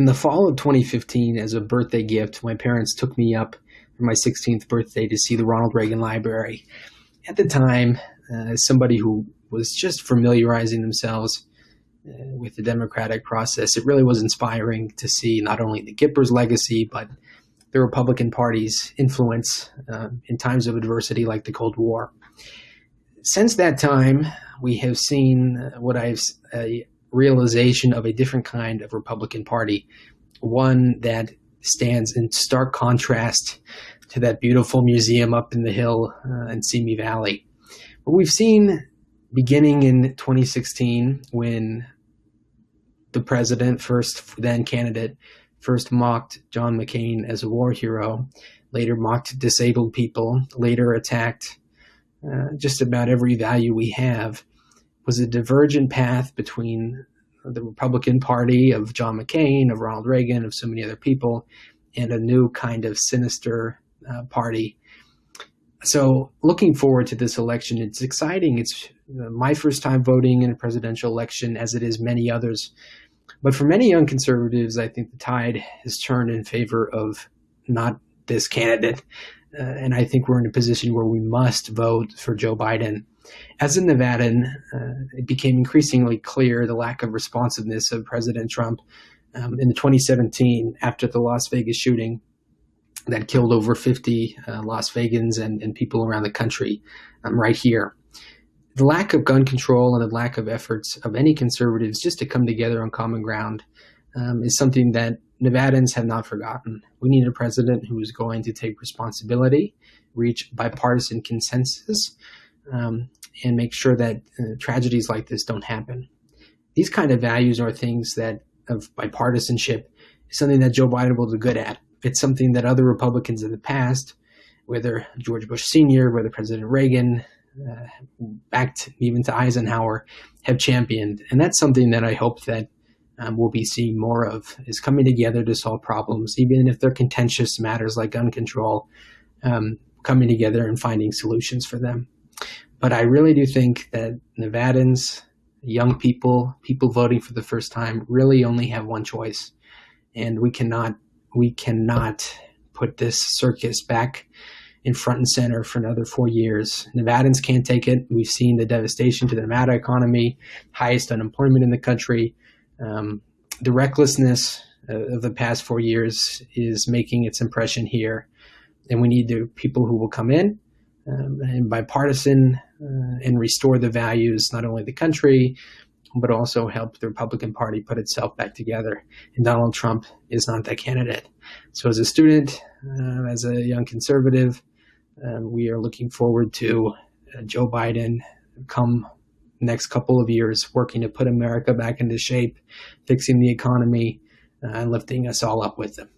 In the fall of 2015, as a birthday gift, my parents took me up for my 16th birthday to see the Ronald Reagan Library. At the time, uh, as somebody who was just familiarizing themselves uh, with the democratic process, it really was inspiring to see not only the Gippers legacy, but the Republican Party's influence uh, in times of adversity like the Cold War. Since that time, we have seen what I've a realization of a different kind of Republican Party, one that stands in stark contrast to that beautiful museum up in the hill uh, in Simi Valley. But we've seen beginning in 2016 when the president, first then candidate, first mocked John McCain as a war hero, later mocked disabled people, later attacked uh, just about every value we have, was a divergent path between the Republican Party of John McCain, of Ronald Reagan, of so many other people, and a new kind of sinister uh, party. So, looking forward to this election, it's exciting. It's uh, my first time voting in a presidential election, as it is many others. But for many young conservatives, I think the tide has turned in favor of not this candidate. Uh, and I think we're in a position where we must vote for Joe Biden. As a Nevadan, uh, it became increasingly clear the lack of responsiveness of President Trump um, in 2017 after the Las Vegas shooting that killed over 50 uh, Las Vegans and, and, people around the country um, right here the lack of gun control and the lack of efforts of any conservatives just to come together on common ground um, is something that Nevadans have not forgotten. We need a president who is going to take responsibility, reach bipartisan consensus, um, and make sure that uh, tragedies like this don't happen. These kind of values are things that of bipartisanship is something that Joe Biden will do good at. It's something that other Republicans in the past, whether George Bush Sr., whether President Reagan, uh, back to, even to Eisenhower, have championed. And that's something that I hope that um, we'll be seeing more of is coming together to solve problems, even if they're contentious matters like gun control, um, coming together and finding solutions for them. But I really do think that Nevadans, young people, people voting for the first time, really only have one choice, and we cannot we cannot put this circus back in front and center for another four years. Nevadans can't take it. We've seen the devastation to the Nevada economy, highest unemployment in the country. Um, the recklessness of the past four years is making its impression here. And we need the people who will come in um, and bipartisan uh, and restore the values, not only the country, but also help the Republican Party put itself back together. And Donald Trump is not that candidate. So, as a student, uh, as a young conservative, uh, we are looking forward to uh, Joe Biden come next couple of years working to put America back into shape, fixing the economy, uh, and lifting us all up with them.